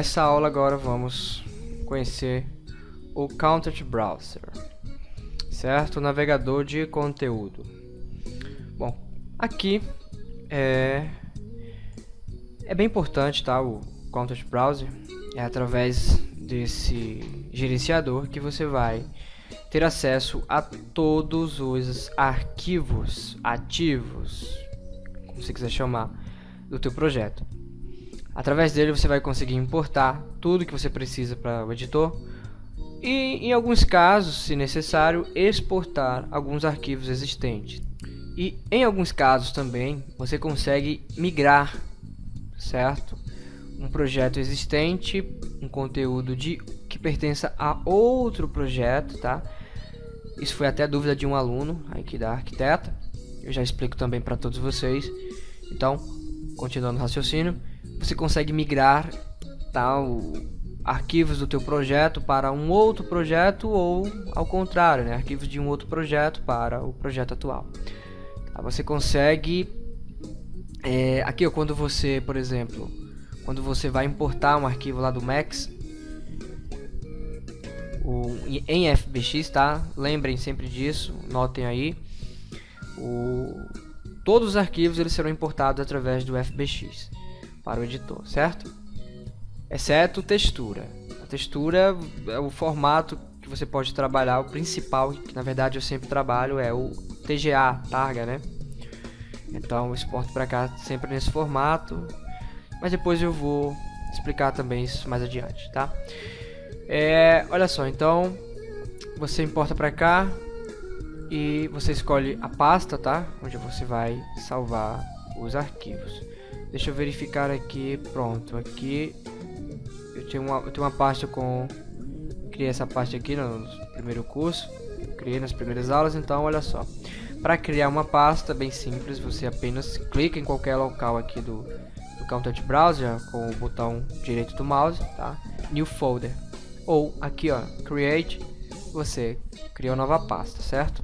nessa aula agora vamos conhecer o Content Browser, certo? O navegador de conteúdo. Bom, aqui é, é bem importante, tá? O Content Browser é através desse gerenciador que você vai ter acesso a todos os arquivos ativos, como você quiser chamar, do teu projeto. Através dele você vai conseguir importar tudo que você precisa para o editor e, em alguns casos, se necessário, exportar alguns arquivos existentes. E em alguns casos também você consegue migrar, certo? Um projeto existente, um conteúdo de que pertença a outro projeto, tá? Isso foi até dúvida de um aluno aqui da arquiteta. Eu já explico também para todos vocês. Então, continuando o raciocínio, você consegue migrar tal arquivos do teu projeto para um outro projeto ou ao contrário, né? arquivos de um outro projeto para o projeto atual. Tá? Você consegue é, aqui ó, quando você, por exemplo, quando você vai importar um arquivo lá do Max o, em FBX, tá? Lembrem sempre disso, notem aí. O, todos os arquivos eles serão importados através do FBX para o editor, certo? Exceto textura. A textura é o formato que você pode trabalhar, o principal, que na verdade eu sempre trabalho, é o TGA, targa, né? Então eu exporto para cá sempre nesse formato, mas depois eu vou explicar também isso mais adiante, tá? É, olha só, então você importa para cá e você escolhe a pasta, tá? Onde você vai salvar os arquivos. Deixa eu verificar aqui, pronto, aqui eu tenho uma, eu tenho uma pasta com... Criei essa pasta aqui no primeiro curso, criei nas primeiras aulas, então olha só. Para criar uma pasta bem simples, você apenas clica em qualquer local aqui do, do Content Browser com o botão direito do mouse, tá? New Folder. Ou aqui ó, Create, você cria uma nova pasta, certo?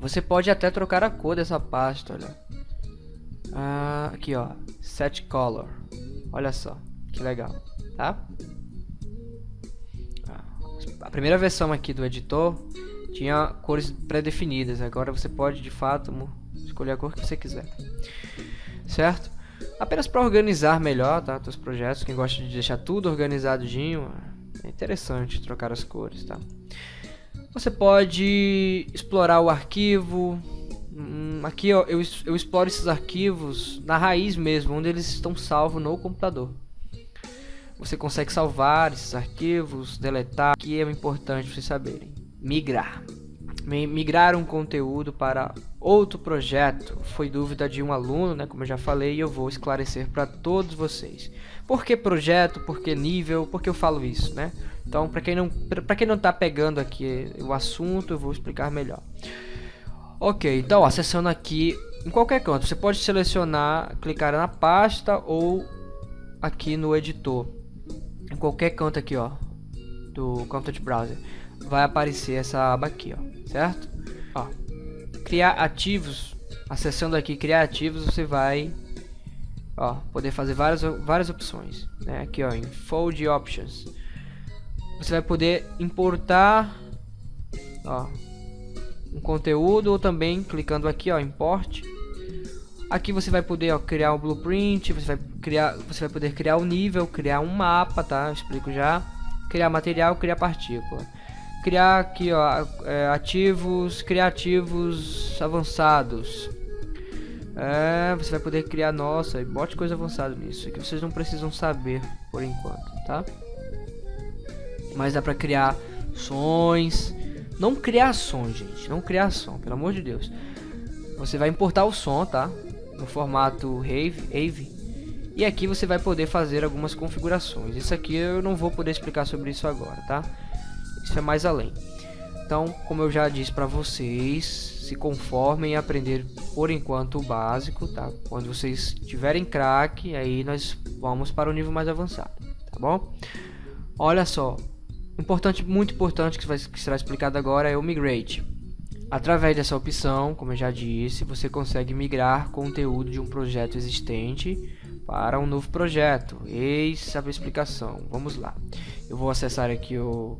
Você pode até trocar a cor dessa pasta, olha. Ah, aqui ó, Set Color. Olha só, que legal, tá? Ah, a primeira versão aqui do editor tinha cores pré-definidas. Agora você pode de fato escolher a cor que você quiser, certo? Apenas para organizar melhor, tá? Teus projetos. Quem gosta de deixar tudo organizadinho, é interessante trocar as cores, tá? Você pode explorar o arquivo, aqui ó, eu, eu exploro esses arquivos na raiz mesmo, onde eles estão salvos no computador. Você consegue salvar esses arquivos, deletar, que é importante vocês saberem. Migrar. Migrar um conteúdo para outro projeto foi dúvida de um aluno, né, como eu já falei, e eu vou esclarecer para todos vocês. Por que projeto? Por que nível? Por que eu falo isso, né? Então, para quem não para quem não está pegando aqui o assunto, eu vou explicar melhor. Ok, então acessando aqui em qualquer canto, você pode selecionar, clicar na pasta ou aqui no editor. Em qualquer canto aqui, ó, do Content Browser, vai aparecer essa aba aqui, ó, certo? Ó, criar ativos, acessando aqui criar ativos, você vai, ó, poder fazer várias várias opções, né? Aqui, ó, em Fold Options, você vai poder importar, ó, um conteúdo ou também clicando aqui ó import. Aqui você vai poder ó, criar um blueprint você vai criar você vai poder criar um nível criar um mapa tá? Eu explico já. Criar material criar partícula. Criar aqui ó é, ativos criativos avançados. É, você vai poder criar nossa bote coisa avançada nisso que vocês não precisam saber por enquanto tá? Mas dá para criar sons não criar som, gente. Não criar som, pelo amor de Deus. Você vai importar o som, tá? No formato Rave, Ave. E aqui você vai poder fazer algumas configurações. Isso aqui eu não vou poder explicar sobre isso agora, tá? Isso é mais além. Então, como eu já disse para vocês, se conformem em aprender por enquanto o básico, tá? Quando vocês tiverem craque, aí nós vamos para o nível mais avançado, tá bom? Olha só, Importante, muito importante que, vai, que será explicado agora é o Migrate. Através dessa opção, como eu já disse, você consegue migrar conteúdo de um projeto existente para um novo projeto. Eis a explicação. Vamos lá. Eu vou acessar aqui o,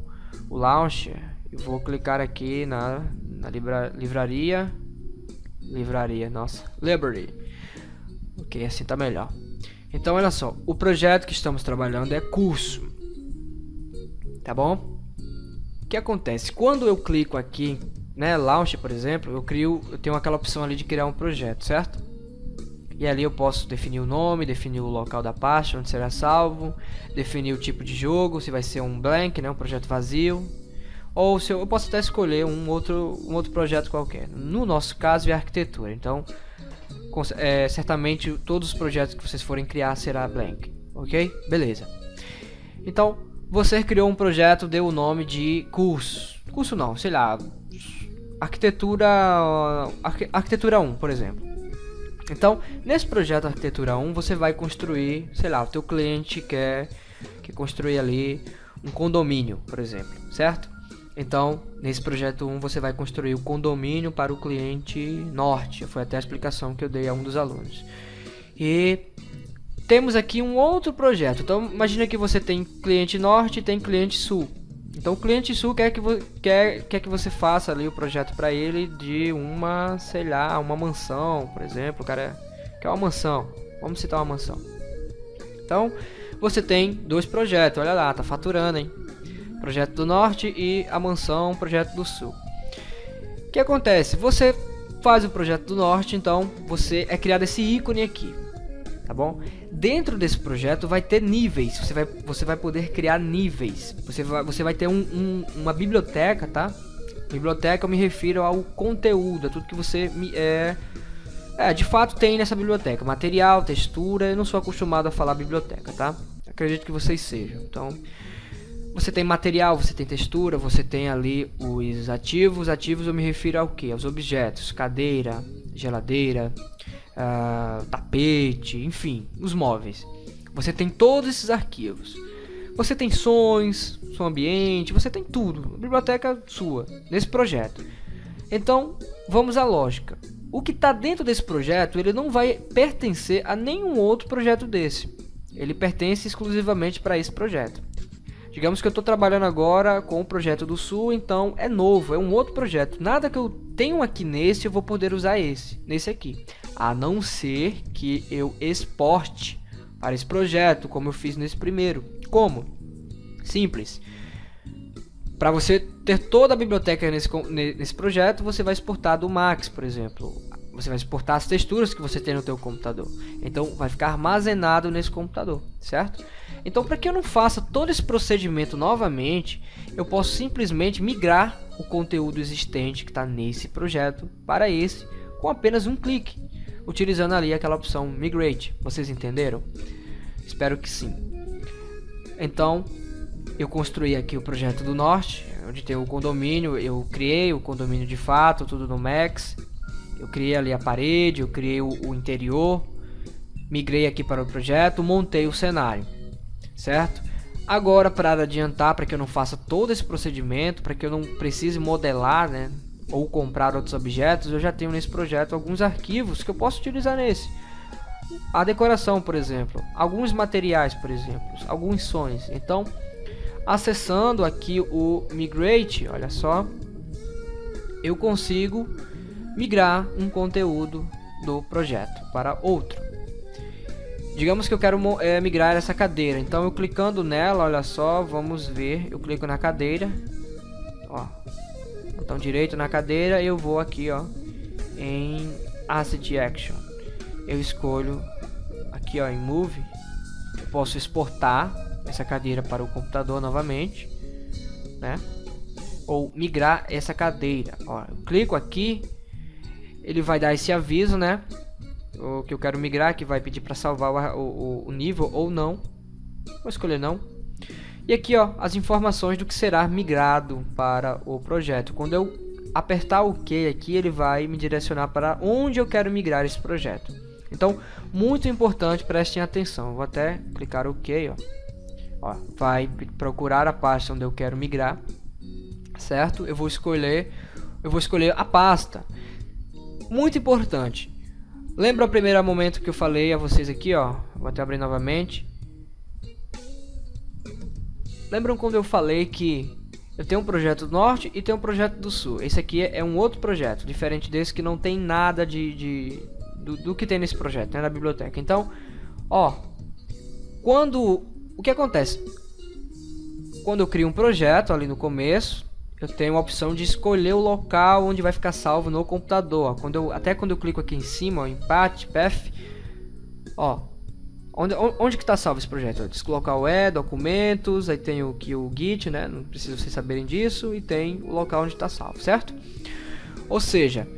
o Launcher. Eu vou clicar aqui na, na livra, livraria. Livraria, nossa. Library. Ok, assim tá melhor. Então, olha só. O projeto que estamos trabalhando é curso. Tá bom? O que acontece? Quando eu clico aqui, né, Launch, por exemplo, eu crio, eu tenho aquela opção ali de criar um projeto, certo? E ali eu posso definir o nome, definir o local da pasta onde será salvo, definir o tipo de jogo, se vai ser um blank, né, um projeto vazio, ou se eu, eu posso até escolher um outro, um outro projeto qualquer. No nosso caso é arquitetura, então é, certamente todos os projetos que vocês forem criar será blank, ok? Beleza. Então você criou um projeto, deu o nome de curso, curso não, sei lá, arquitetura, arquitetura 1, por exemplo. Então, nesse projeto Arquitetura 1, você vai construir, sei lá, o teu cliente quer, quer construir ali um condomínio, por exemplo, certo? Então, nesse projeto 1, você vai construir o condomínio para o cliente norte. Foi até a explicação que eu dei a um dos alunos. E temos aqui um outro projeto. Então, imagina que você tem cliente norte e tem cliente sul. Então o cliente sul quer que, quer, quer que você faça ali o projeto para ele de uma, sei lá, uma mansão, por exemplo. O cara quer uma mansão. Vamos citar uma mansão. Então você tem dois projetos, olha lá, tá faturando, hein? Projeto do norte e a mansão, projeto do sul. O que acontece? Você faz o projeto do norte, então você é criado esse ícone aqui tá bom? Dentro desse projeto vai ter níveis, você vai, você vai poder criar níveis, você vai, você vai ter um, um, uma biblioteca, tá? Biblioteca eu me refiro ao conteúdo, a tudo que você é, é, de fato tem nessa biblioteca, material, textura, eu não sou acostumado a falar biblioteca, tá? Acredito que vocês sejam, então... Você tem material, você tem textura, você tem ali os ativos. Ativos eu me refiro ao que? Aos objetos, cadeira, geladeira, uh, tapete, enfim, os móveis. Você tem todos esses arquivos. Você tem sons, som ambiente, você tem tudo. Biblioteca sua, nesse projeto. Então, vamos à lógica. O que está dentro desse projeto, ele não vai pertencer a nenhum outro projeto desse. Ele pertence exclusivamente para esse projeto. Digamos que eu estou trabalhando agora com o projeto do Sul, então é novo, é um outro projeto. Nada que eu tenho aqui nesse eu vou poder usar esse, nesse aqui a não ser que eu exporte para esse projeto, como eu fiz nesse primeiro. Como? Simples. Para você ter toda a biblioteca nesse, nesse projeto, você vai exportar do Max, por exemplo. Você vai exportar as texturas que você tem no teu computador. Então, vai ficar armazenado nesse computador, certo? Então, para que eu não faça todo esse procedimento novamente, eu posso simplesmente migrar o conteúdo existente que está nesse projeto para esse com apenas um clique utilizando ali aquela opção Migrate. Vocês entenderam? Espero que sim. Então, eu construí aqui o projeto do Norte, onde tem o condomínio, eu criei o condomínio de fato, tudo no Max. Eu criei ali a parede, eu criei o, o interior, migrei aqui para o projeto, montei o cenário, certo? Agora, para adiantar, para que eu não faça todo esse procedimento, para que eu não precise modelar, né, ou comprar outros objetos, eu já tenho nesse projeto alguns arquivos que eu posso utilizar nesse. A decoração, por exemplo, alguns materiais, por exemplo, alguns sons. Então, acessando aqui o Migrate, olha só, eu consigo migrar um conteúdo do projeto para outro. Digamos que eu quero é, migrar essa cadeira, então eu clicando nela, olha só, vamos ver, eu clico na cadeira, botão direito na cadeira eu vou aqui ó em Asset Action. Eu escolho aqui ó em Move. Eu posso exportar essa cadeira para o computador novamente né? Ou migrar essa cadeira. Ó, eu clico aqui ele vai dar esse aviso né? O que eu quero migrar que vai pedir para salvar o, o, o nível ou não. Vou escolher não e aqui, ó, as informações do que será migrado para o projeto. Quando eu apertar o OK aqui, ele vai me direcionar para onde eu quero migrar esse projeto. Então, muito importante, prestem atenção. Vou até clicar OK, ó. ó. Vai procurar a pasta onde eu quero migrar, certo? Eu vou escolher, eu vou escolher a pasta. Muito importante. Lembra o primeiro momento que eu falei a vocês aqui, ó? Vou até abrir novamente. Lembram quando eu falei que eu tenho um projeto do norte e tenho um projeto do sul. Esse aqui é um outro projeto, diferente desse que não tem nada de, de do, do, que tem nesse projeto, né, na biblioteca. Então, ó, quando o que acontece? Quando eu crio um projeto ali no começo, eu tenho a opção de escolher o local onde vai ficar salvo no computador. Quando eu, até quando eu clico aqui em cima, ó, empate, path, ó, onde, onde que está salvo esse projeto? Esse local é documentos, aí tem o que o git, né? Não precisa vocês saberem disso e tem o local onde está salvo, certo? Ou seja,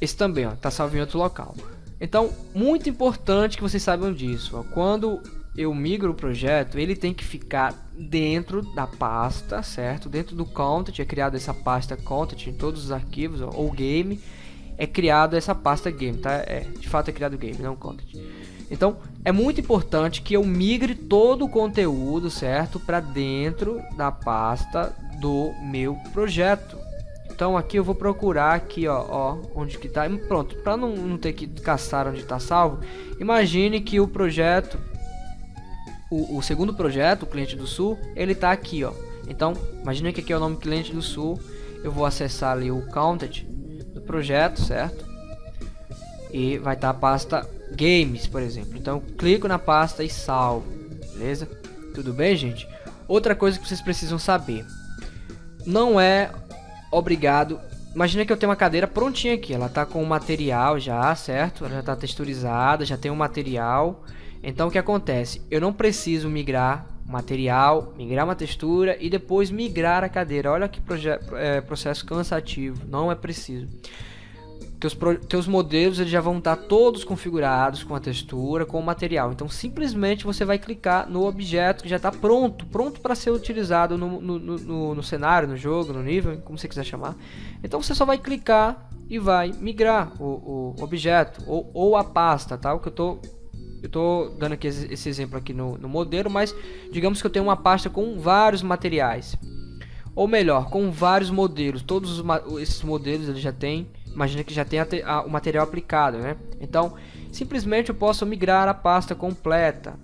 esse também está salvo em outro local. Então, muito importante que vocês saibam disso. Ó, quando eu migro o projeto, ele tem que ficar dentro da pasta, certo? Dentro do content, é criada essa pasta content em todos os arquivos, ó, ou game, é criado essa pasta game, tá? É, de fato é criado game, não content. Então, é muito importante que eu migre todo o conteúdo, certo? Para dentro da pasta do meu projeto. Então aqui eu vou procurar aqui, ó, ó onde que tá. Pronto, para não, não ter que caçar onde está salvo, imagine que o projeto o, o, segundo projeto, o cliente do sul, ele está aqui, ó. Então, imagina que aqui é o nome cliente do sul. Eu vou acessar ali o content do projeto, certo? E vai estar tá a pasta games, por exemplo. Então, clico na pasta e salvo, beleza? Tudo bem, gente? Outra coisa que vocês precisam saber. Não é obrigado Imagina que eu tenho uma cadeira prontinha aqui, ela tá com o material já, certo? Ela já tá texturizada, já tem o um material. Então o que acontece? Eu não preciso migrar material, migrar uma textura e depois migrar a cadeira. Olha que é, processo cansativo, não é preciso. Teus, teus modelos eles já vão estar todos configurados com a textura, com o material. Então simplesmente você vai clicar no objeto que já está pronto, pronto para ser utilizado no, no, no, no cenário, no jogo, no nível, como você quiser chamar. Então você só vai clicar e vai migrar o, o objeto ou, ou a pasta, tá? O que eu estou eu estou dando aqui esse exemplo aqui no, no modelo, mas digamos que eu tenho uma pasta com vários materiais. Ou melhor, com vários modelos. Todos os, esses modelos ele já tem, imagina que já tem a, a, o material aplicado, né? Então, simplesmente eu posso migrar a pasta completa,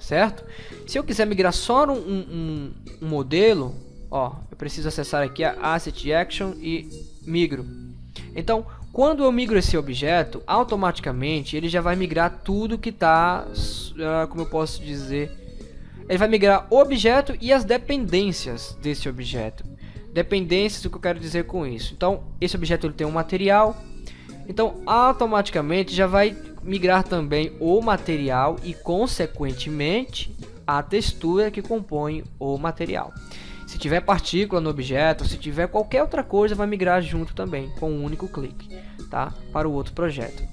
certo? Se eu quiser migrar só um, um, um modelo, ó, eu preciso acessar aqui a Asset Action e migro. Então, quando eu migro esse objeto, automaticamente ele já vai migrar tudo que está, uh, ah, como eu posso dizer, ele vai migrar o objeto e as dependências desse objeto. Dependências, o que eu quero dizer com isso? Então, esse objeto ele tem um material, então automaticamente já vai migrar também o material e consequentemente a textura que compõe o material. Se tiver partícula no objeto, se tiver qualquer outra coisa, vai migrar junto também, com um único clique, tá? Para o outro projeto.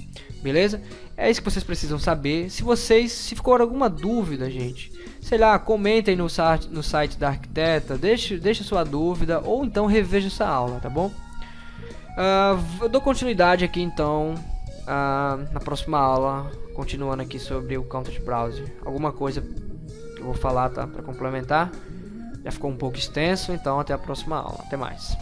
Beleza? É isso que vocês precisam saber. Se vocês, se ficou alguma dúvida, gente, sei lá, comentem no site, no site da arquiteta, deixe, deixe sua dúvida, ou então reveja essa aula, tá bom? Uh, eu dou continuidade aqui então uh, na próxima aula, continuando aqui sobre o Content Browser. Alguma coisa eu vou falar, tá? Para complementar. Já ficou um pouco extenso, então até a próxima aula. Até mais.